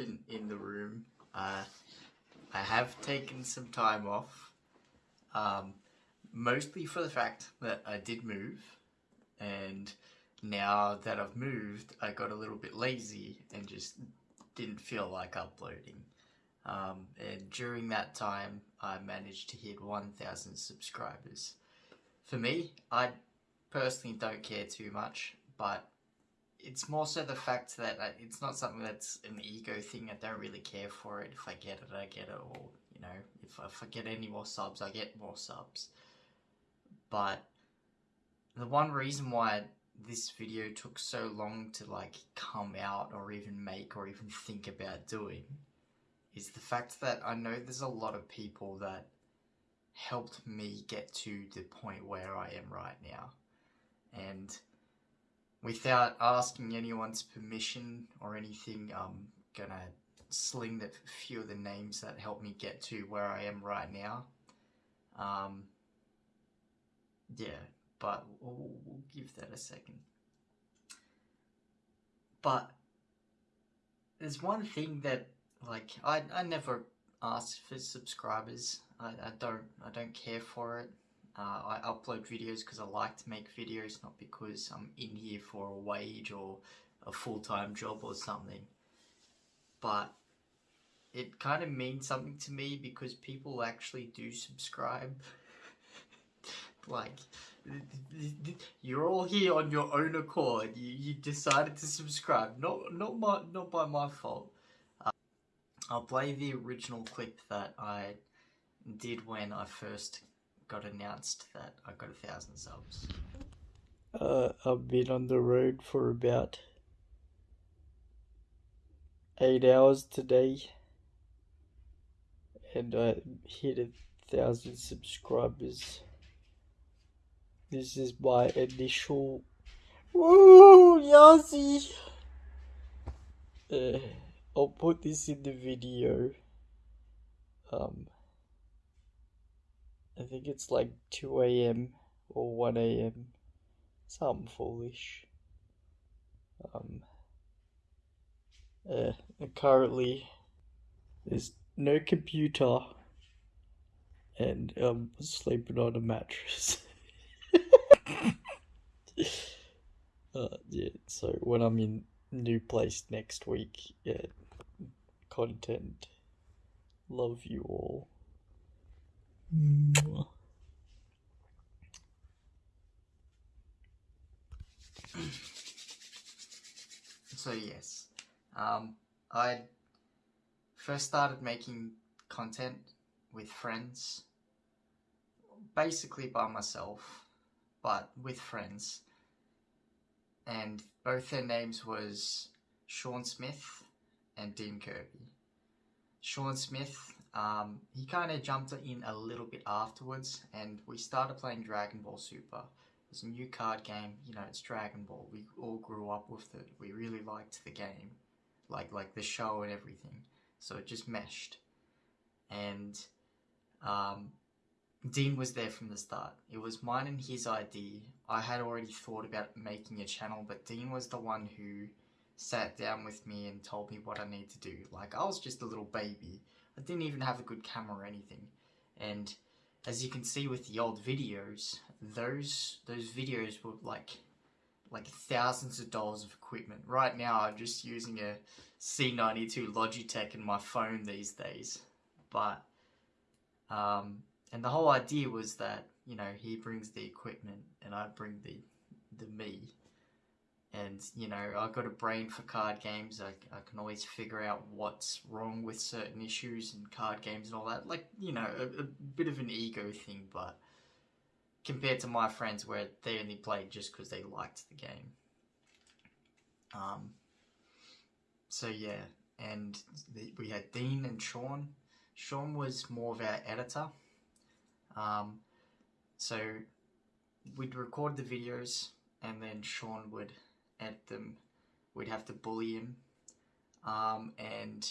elephant in the room. Uh, I have taken some time off, um, mostly for the fact that I did move, and now that I've moved, I got a little bit lazy and just didn't feel like uploading. Um, and during that time, I managed to hit 1,000 subscribers. For me, I personally don't care too much, but it's more so the fact that it's not something that's an ego thing. I don't really care for it. If I get it, I get it. Or, you know, if, if I get any more subs, I get more subs. But the one reason why this video took so long to like come out or even make or even think about doing is the fact that I know there's a lot of people that helped me get to the point where I am right now. And without asking anyone's permission or anything, I'm gonna sling the few of the names that helped me get to where I am right now. Um, yeah, but we'll, we'll give that a second. But there's one thing that like I, I never ask for subscribers. I, I don't I don't care for it. Uh, I upload videos because I like to make videos, not because I'm in here for a wage or a full-time job or something. But it kind of means something to me because people actually do subscribe. like, you're all here on your own accord. You, you decided to subscribe, not not my not by my fault. Uh, I'll play the original clip that I did when I first got announced that I got a thousand subs. Uh, I've been on the road for about eight hours today, and I hit a thousand subscribers. This is my initial. Woo, Yazi! Uh, I'll put this in the video. Um, I think it's like 2 a.m. or 1 a.m. Something foolish. Um, uh, currently, there's no computer, and I'm sleeping on a mattress. uh, yeah, so when I'm in new place next week, yeah, content. Love you all. So yes, um, I first started making content with friends, basically by myself, but with friends, and both their names was Sean Smith and Dean Kirby. Sean Smith, um, he kind of jumped in a little bit afterwards, and we started playing Dragon Ball Super. It's a new card game, you know, it's Dragon Ball. We all grew up with it. We really liked the game, like like the show and everything. So it just meshed. And um, Dean was there from the start. It was mine and his idea. I had already thought about making a channel, but Dean was the one who sat down with me and told me what I need to do. Like, I was just a little baby. I didn't even have a good camera or anything. And as you can see with the old videos, those those videos were like like thousands of dollars of equipment. Right now, I'm just using a C92 Logitech in my phone these days. But um, and the whole idea was that you know he brings the equipment and I bring the the me and you know I've got a brain for card games. I, I can always figure out what's wrong with certain issues in card games and all that. Like you know a, a bit of an ego thing but compared to my friends where they only played just because they liked the game. Um so yeah. And the, we had Dean and Sean. Sean was more of our editor. Um, so we'd record the videos and then Sean would edit them. We'd have to bully him. Um, and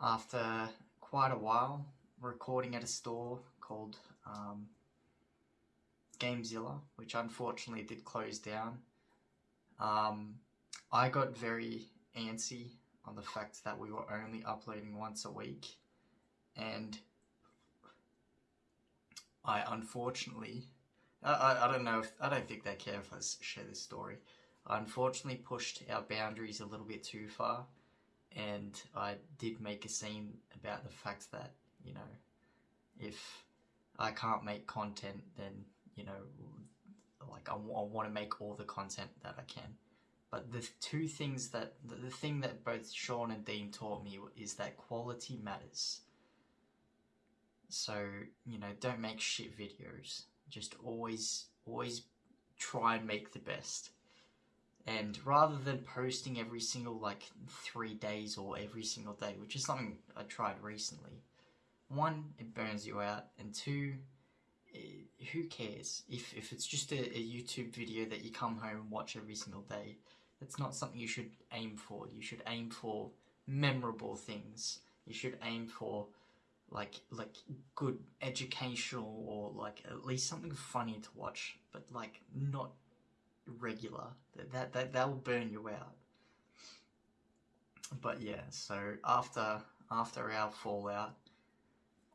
after quite a while, recording at a store called um, Gamezilla, which unfortunately did close down, um, I got very antsy on the fact that we were only uploading once a week, and I unfortunately, I, I, I don't know if, I don't think they care if I share this story. I unfortunately pushed our boundaries a little bit too far, and I did make a scene about the fact that, you know, if I can't make content, then, you know, like I, want to make all the content that I can. But the two things that, the, the thing that both Sean and Dean taught me is that quality matters. So, you know, don't make shit videos. Just always, always try and make the best. And rather than posting every single, like, three days or every single day, which is something I tried recently, one, it burns you out, and two, eh, who cares? If, if it's just a, a YouTube video that you come home and watch every single day, that's not something you should aim for. You should aim for memorable things. You should aim for like like good educational or like at least something funny to watch, but like not regular. That that that, that will burn you out. But yeah, so after after our fallout,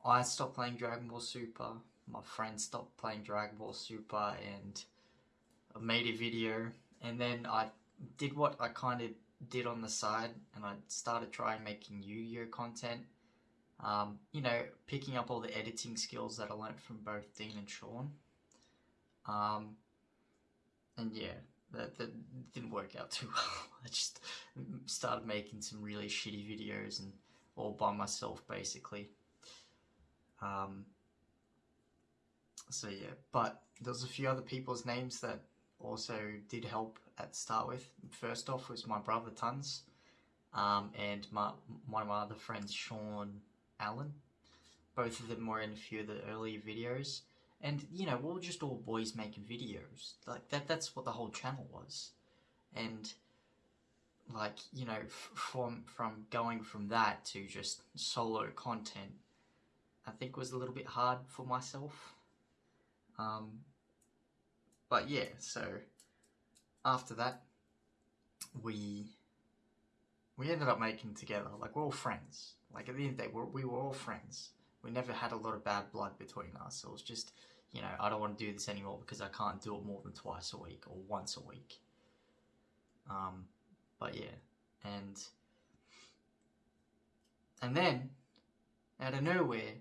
I stopped playing Dragon Ball Super. My friend stopped playing Dragon Ball Super, and I made a video. And then I did what I kind of did on the side, and I started trying making Yu-Gi-Oh content. Um, you know, picking up all the editing skills that I learnt from both Dean and Sean. Um, and yeah, that, that didn't work out too well. I just started making some really shitty videos and all by myself basically. Um, so yeah, but there's a few other people's names that also did help at start with. First off was my brother Tons, um, and my one of my other friends Sean Allen. Both of them were in a few of the earlier videos, and you know we are just all boys making videos. Like that. That's what the whole channel was, and like you know from from going from that to just solo content, I think was a little bit hard for myself. Um, but yeah, so after that, we we ended up making together. Like we're all friends. Like at the end of the day, we're, we were all friends. We never had a lot of bad blood between us. It was just, you know, I don't want to do this anymore because I can't do it more than twice a week or once a week. Um, but yeah, and and then out of nowhere,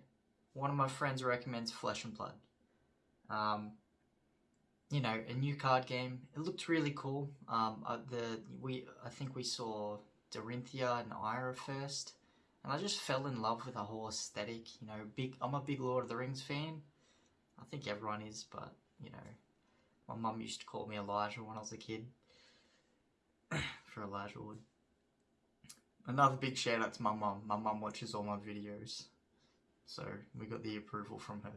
one of my friends recommends Flesh and Blood. Um, you know, a new card game. It looked really cool. Um, uh, the we I think we saw Dorinthia and Ira first, and I just fell in love with the whole aesthetic. You know, big. I'm a big Lord of the Rings fan. I think everyone is, but you know, my mum used to call me Elijah when I was a kid. for Elijah Wood. Another big shout out to my mum. My mum watches all my videos, so we got the approval from her.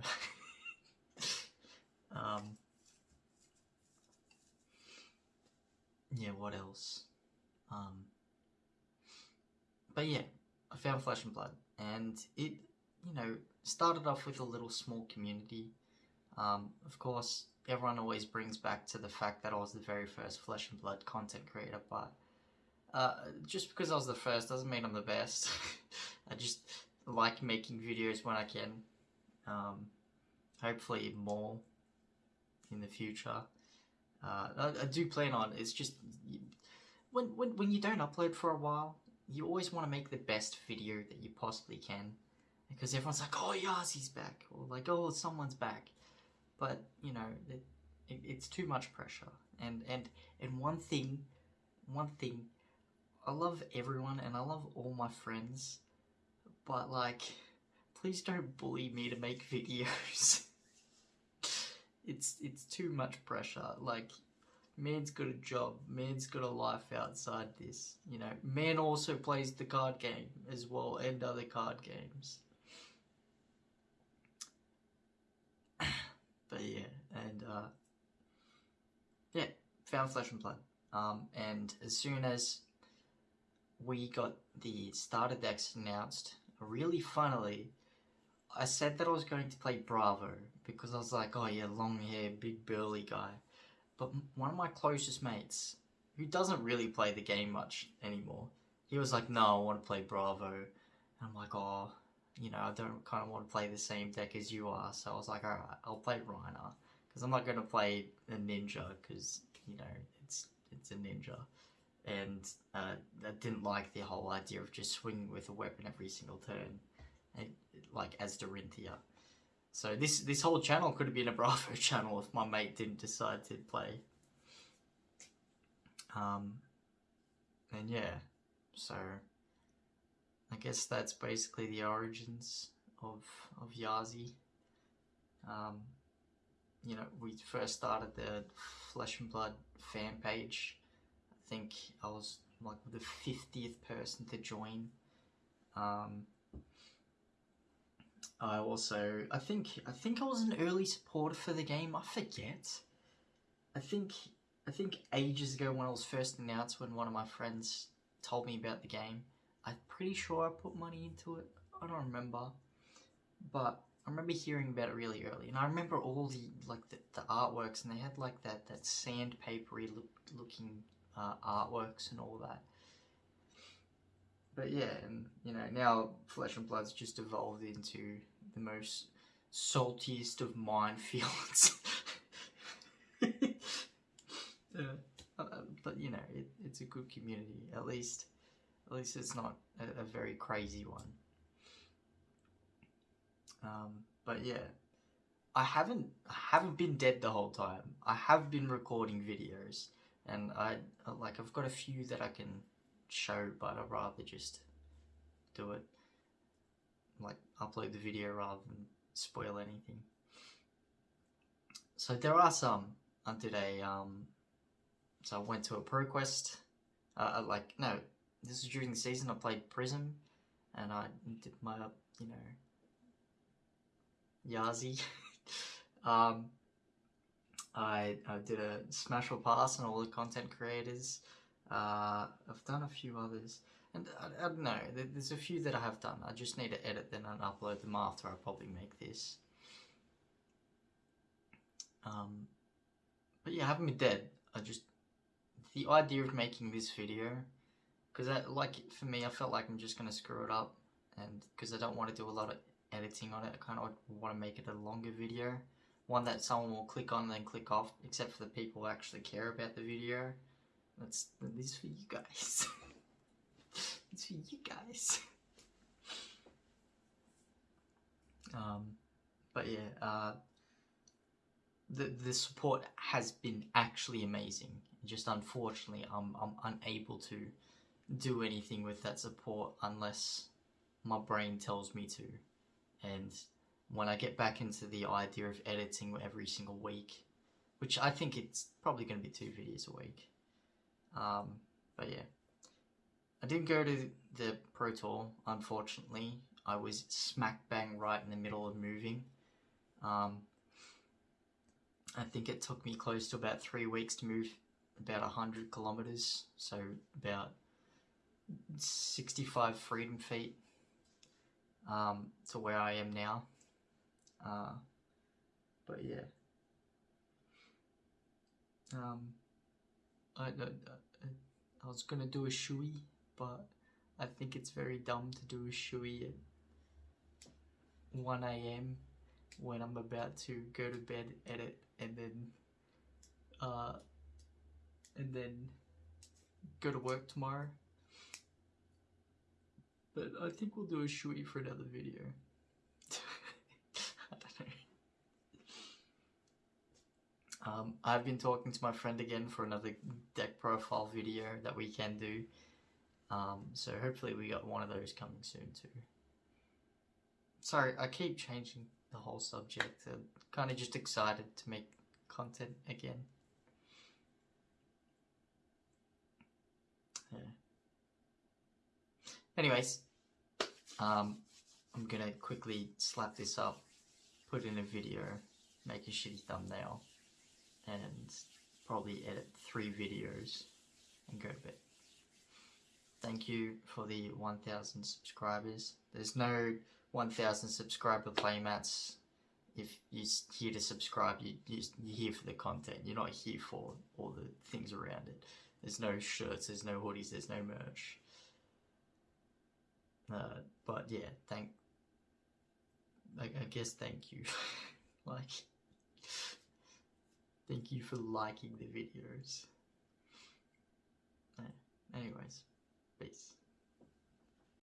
um. yeah, what else? Um, but yeah, I found Flesh and Blood, and it, you know, started off with a little small community. Um, of course, everyone always brings back to the fact that I was the very first Flesh and Blood content creator, but uh, just because I was the first doesn't mean I'm the best. I just like making videos when I can. Um, hopefully more in the future. Uh, I, I, do plan on. It's just when when when you don't upload for a while, you always want to make the best video that you possibly can, because everyone's like, "Oh, Yazi's back," or like, "Oh, someone's back," but you know, it, it, it's too much pressure. And and and one thing, one thing, I love everyone and I love all my friends, but like, please don't bully me to make videos it's it's too much pressure. Like, man's got a job, man's got a life outside this. You know, man also plays the card game as well and other card games. but yeah, and uh, yeah, found Flesh and Blood. Um, and as soon as we got the starter decks announced, really funnily, I said that I was going to play Bravo because I was like, oh yeah, long hair, big burly guy. But one of my closest mates, who doesn't really play the game much anymore, he was like, no, I want to play Bravo. And I'm like, oh, you know, I don't kind of want to play the same deck as you are. So I was like, all right, I'll play Rhinar because I'm not going to play a ninja because you know it's it's a ninja, and uh, I didn't like the whole idea of just swinging with a weapon every single turn, and, like as Dorinthia. So this this whole channel could have been a Bravo channel if my mate didn't decide to play. Um, and yeah, so I guess that's basically the origins of of Yazi. Um, you know, we first started the Flesh and Blood fan page. I think I was like the fiftieth person to join. Um, I also, I think, I think I was an early supporter for the game. I forget. I think, I think ages ago when I was first announced, when one of my friends told me about the game, I'm pretty sure I put money into it. I don't remember, but I remember hearing about it really early, and I remember all the like the, the artworks, and they had like that that sandpapery look, looking uh, artworks and all that. But yeah, and you know now Flesh and Blood's just evolved into the most saltiest of minefields. yeah, uh, but you know it, it's a good community. At least, at least it's not a, a very crazy one. Um, but yeah, I haven't I haven't been dead the whole time. I have been recording videos, and I like I've got a few that I can show, but I'd rather just do it like upload the video rather than spoil anything. So there are some. I did a um, so I went to a ProQuest. Uh, like no, this is during the season. I played Prism, and I did my you know Yazi. um, I, I did a smash or pass on all the content creators. Uh, I've done a few others. And I, I don't know, there's a few that I have done. I just need to edit them and upload them after I probably make this. Um, but yeah, I haven't been dead. I just, the idea of making this video, because I, like, for me, I felt like I'm just going to screw it up. And because I don't want to do a lot of editing on it. I kind of want to make it a longer video. One that someone will click on and then click off, except for the people who actually care about the video. That's this is for you guys. it's for you guys. um, but yeah, uh, the the support has been actually amazing. Just unfortunately, I'm I'm unable to do anything with that support unless my brain tells me to and when I get back into the idea of editing every single week, which I think it's probably going to be two videos a week. Um, but yeah, I didn't go to the Pro Tour, unfortunately. I was smack bang right in the middle of moving. Um, I think it took me close to about three weeks to move about 100 kilometers, so about 65 freedom feet um, to where I am now. Uh, but yeah. Um, I, I, I was gonna do a shui, but I think it's very dumb to do a shui at 1 a.m. when I'm about to go to bed, edit, and then, uh, and then go to work tomorrow. But I think we'll do a shui for another video. I don't know. Um, I've been talking to my friend again for another deck profile video that we can do. Um, so hopefully we got one of those coming soon too. Sorry, I keep changing the whole subject. I'm kind of just excited to make content again. Yeah. Anyways, um, I'm gonna quickly slap this up, put in a video, make a shitty thumbnail, and probably edit three videos and go to bed. Thank you for the 1000 subscribers. There's no 1000 subscriber playmats. If you're here to subscribe, you, you're here for the content. You're not here for all the things around it. There's no shirts, there's no hoodies, there's no merch. Uh, but yeah, thank. I, I guess thank you. like, thank you for liking the videos. Anyways, peace.